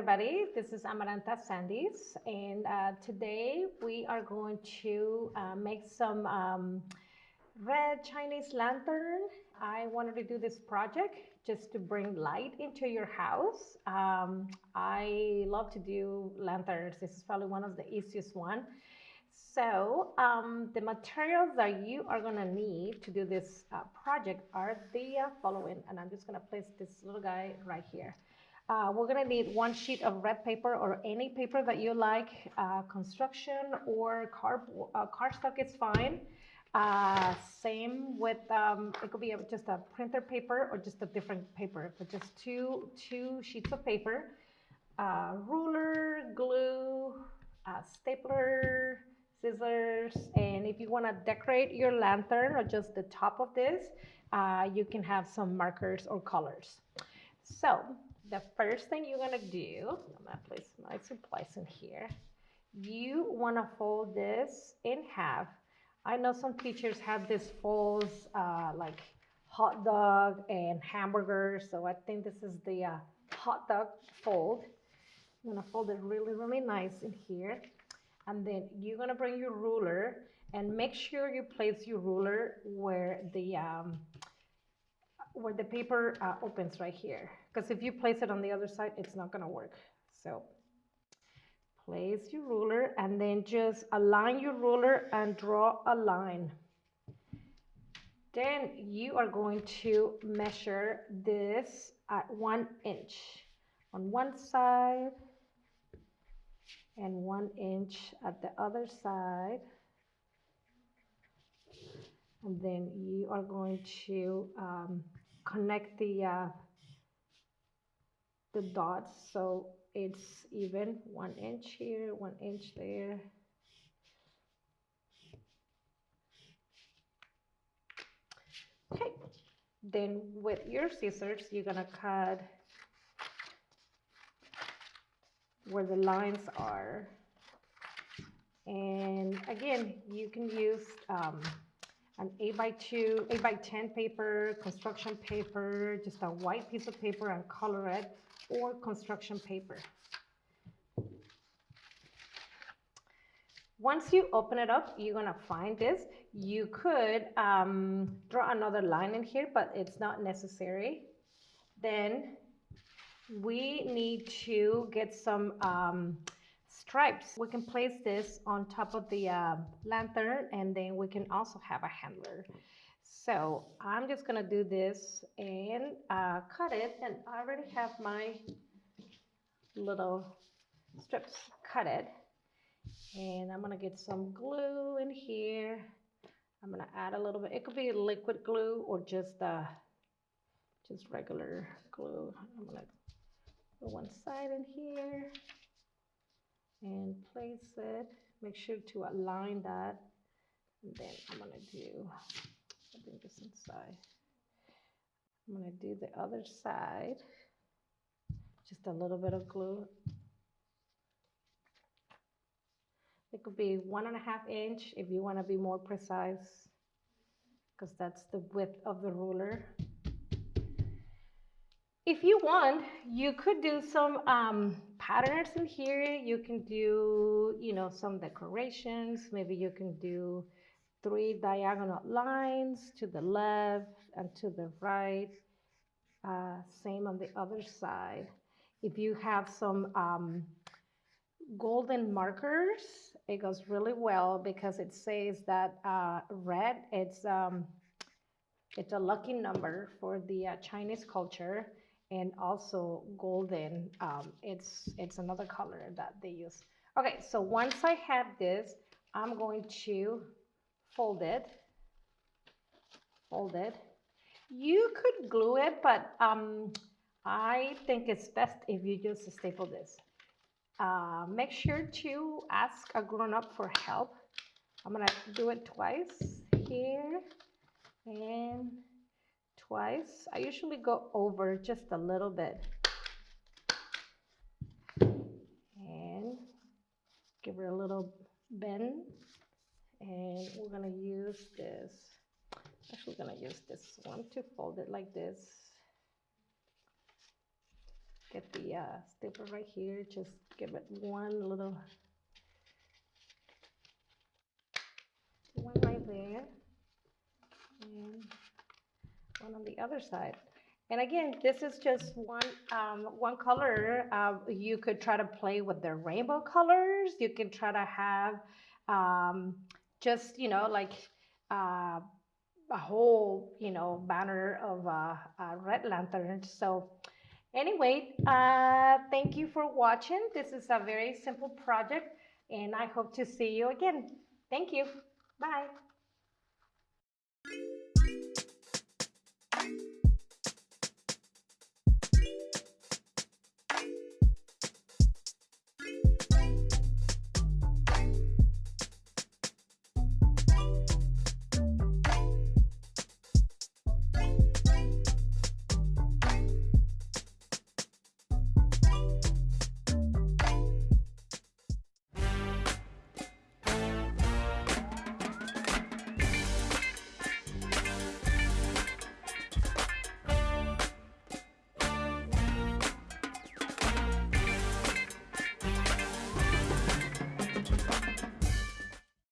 everybody. This is Amaranta Sandys, and uh, today we are going to uh, make some um, red Chinese lantern. I wanted to do this project just to bring light into your house. Um, I love to do lanterns. This is probably one of the easiest one. So um, the materials that you are gonna need to do this uh, project are the following, and I'm just gonna place this little guy right here. Uh, we're gonna need one sheet of red paper or any paper that you like. Uh, construction or car uh, cardstock is fine. Uh, same with um, it could be just a printer paper or just a different paper, but just two two sheets of paper, uh, ruler, glue, uh, stapler, scissors, and if you want to decorate your lantern or just the top of this, you can have some markers or colors. So the first thing you're gonna do, I'm gonna place my supplies in here. You wanna fold this in half. I know some teachers have this folds uh, like hot dog and hamburger, so I think this is the uh, hot dog fold. I'm gonna fold it really, really nice in here. And then you're gonna bring your ruler and make sure you place your ruler where the um, where the paper uh, opens right here. Because if you place it on the other side, it's not gonna work. So place your ruler and then just align your ruler and draw a line. Then you are going to measure this at one inch on one side and one inch at the other side. And then you are going to um, connect the uh, the dots. So it's even one inch here one inch there. Okay. Then with your scissors you're gonna cut where the lines are. And again you can use um, an 8 by 2 8 by 10 paper construction paper just a white piece of paper and color it or construction paper. Once you open it up you're gonna find this. You could um, draw another line in here but it's not necessary. Then we need to get some um, stripes. We can place this on top of the uh, lantern and then we can also have a handler. So I'm just gonna do this and uh, cut it and I already have my little strips cut it. And I'm gonna get some glue in here. I'm gonna add a little bit, it could be liquid glue or just uh, just regular glue. I'm gonna put one side in here and place it. Make sure to align that. And then I'm gonna do, I think this inside. I'm gonna do the other side. Just a little bit of glue. It could be one and a half inch if you wanna be more precise, because that's the width of the ruler. If you want, you could do some um, patterns in here. You can do, you know, some decorations. Maybe you can do three diagonal lines to the left and to the right. Uh, same on the other side. If you have some um, golden markers, it goes really well because it says that uh, red, it's, um, it's a lucky number for the uh, Chinese culture and also golden. Um, it's, it's another color that they use. Okay, so once I have this, I'm going to fold it, fold it. You could glue it, but um, I think it's best if you just staple this. Uh, make sure to ask a grown-up for help. I'm gonna do it twice here and twice. I usually go over just a little bit. And give her a little bend. And we're gonna use this, actually gonna use this one to fold it like this. get the uh, right here, just give it one little, one right there, and one on the other side. And again, this is just one, um, one color. Uh, you could try to play with the rainbow colors. You can try to have um, just, you know, like uh, a whole, you know, banner of uh, red lanterns. So anyway, uh, thank you for watching. This is a very simple project and I hope to see you again. Thank you. Bye time.